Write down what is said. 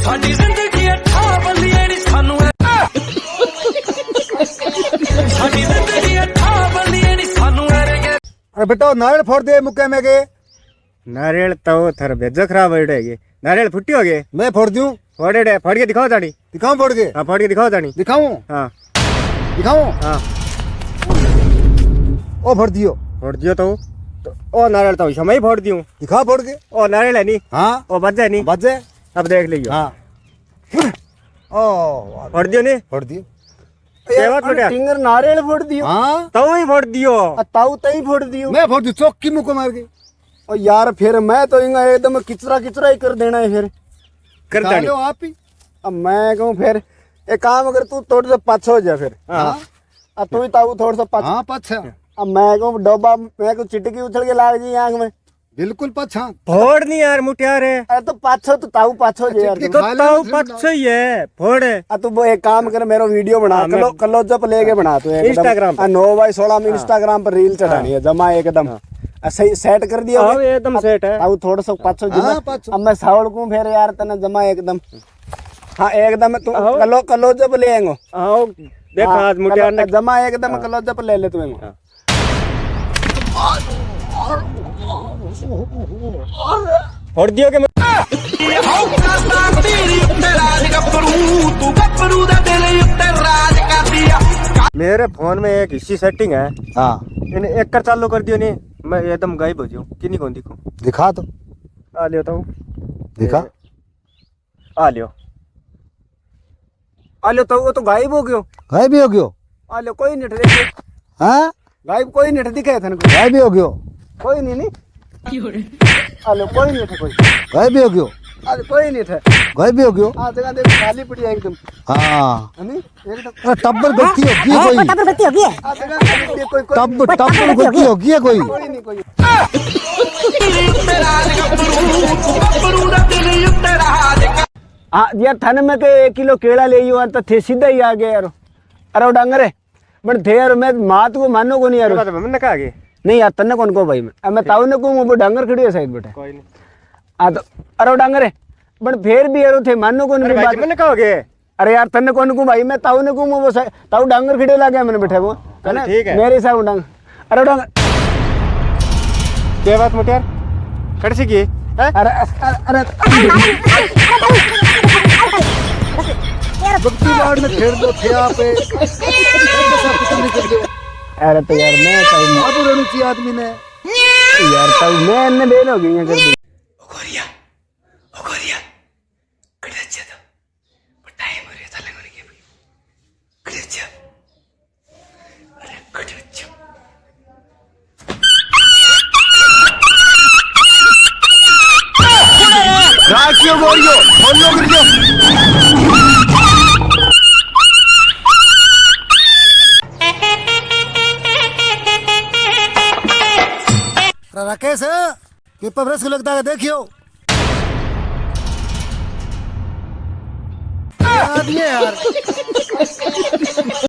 ਸਾਡੀ ਜ਼ਿੰਦਗੀ ਅੱਠਾ ਬੱਲੀਏ ਨੀ ਸਾਨੂੰ ਸਾਡੀ ਜ਼ਿੰਦਗੀ ਅੱਠਾ ਬੱਲੀਏ ਨੀ ਸਾਨੂੰ ਐਰੇ अरे बेटा नारियल फोड़ दे मुक्के में के नारियल तो थर भेजो खराब हो गए नारियल फुट्टी हो गए मैं फोड़ दूं फोड़े डे फोड़ के दिखाओ ताड़ी दिखाऊं फोड़ के हाँ फोड़ के दिखाओ ताड़ी दिखाऊं हाँ दिखाऊं हाँ ओ फोड़ दियो फोड़ दियो तो तो ओ नारियल तो समय फोड़ दियो दिखा फोड़ के ओ नारियल है नहीं हाँ ओ बच जाए नहीं बजे अब देख लियो हाँ। ओ फोड़ दियो नहीं? फोड़ दियो। केवट लुटिया टिंगर नारियल फोड़ दियो। हाँ। तो ही फोड़ दियो। ताऊ तई फोड़ दियो। मैं फोड़ दी चौकी मुक्को मार के। और यार फिर मैं तो इंगा एकदम किचरा किचरा ही कर देना है फिर। कर खा आप ही। अब मैं कहूँ फिर एक काम अगर तू थोड़ा सा पाछो हो जा फिर। हाँ। अब तू ही ताऊ थोड़ा सा पाछो। हाँ पछ। अब मैं कहूँ डब्बा मैं को चिटकी उछल के लाग जी आँख में। बिल्कुल पछ। हाँ फोड़ नहीं यार मुठियार है। अरे तो पाछो तो ताऊ पाछो जे यार चिटकी तू। तो खा ले, तो फिर पच ही है। फोड़ आ तू वो एक काम कर मेरा वीडियो बना हाँ, कलो मैं- कलो जब लेके बना तू एकदम। Instagram पे। आ, नौ बाई सोलह में इंस्टाग्राम पर रील चढ़ानी है जमा एकदम। आ, सही सेट कर दिया हाँ एकदम सेट है। ताऊ थोड़ा सा पाछो जी हाँ, पाछो। अब मैं सावड़ को फिर यार तने जमा एकदम। हाँ एकदम तू हाँ। कलो कलो जब ले आएंगो। आओ देख हाँ, आज मुठियार ने जमा एकदम कलो जब ले ले तू आएंगो। और और दियो के मेरे फ़ोन में एक इसी सेटिंग है। हाँ। एक कर चालू कर दियो नहीं। मैं एकदम गायब हो जाऊँ। किन्हीं कौन दिखो? दिखा तो। आ लियो तो। दिखा। आ लियो। आ लियो तो वो तो गायब हो गयो। गायब हो गयो। आ लियो कोई नहीं ठहरे हाँ। गायब कोई नहीं ठहरे दिखे थे गायब हो गयो। कोई नहीं नहीं। कोई नहीं था कोई हो गयो अरे कोई नहीं था हो गयो देख खाली पड़ी है एकदम हाँ हनी गलती कोई गलती कोई नहीं कोई यार थाने में के एक किलो केला ले तो थे सीधा ही आ गया यार अरे डांगरे बट थे यार मैं मात को मानो को नहीं यार मैंने कहा नहीं यार तन्ने कौन को भाई मैं अब मैं ताऊ ने को वो डांगर खड़ी है साइड बेटा कोई नहीं हाँ तो अरे वो डांगरे बट फिर भी यार वो थे मानो को अरे भाई बात मैंने कहोगे अरे यार तन्ने कौन को भाई मैं ताऊ ने को वो ताऊ डांगर खड़े ला गया मैंने बैठा वो है ना ठीक है। मेरे हिसाब से डांगर अरे डांगर क्या बात मुठियार खड़ सी की है अरे अरे अरे भक्ति बाढ़ में खेड़ दो थे आप अरे तो यार मैं तो अब रोनी चाहिए आदमी ने। यार तब मैं इनने बेन हो गई कर दी। ओकोरिया ओकोरिया कड़े अच्छे था तो। पर टाइम हो रहा था लगने के भी कड़े अच्छा अरे कड़े अच्छा राखियो गोरियो बोलो गोरियो। राकेश पेपर ब्रश को लगता है देखियो। याद ये यार।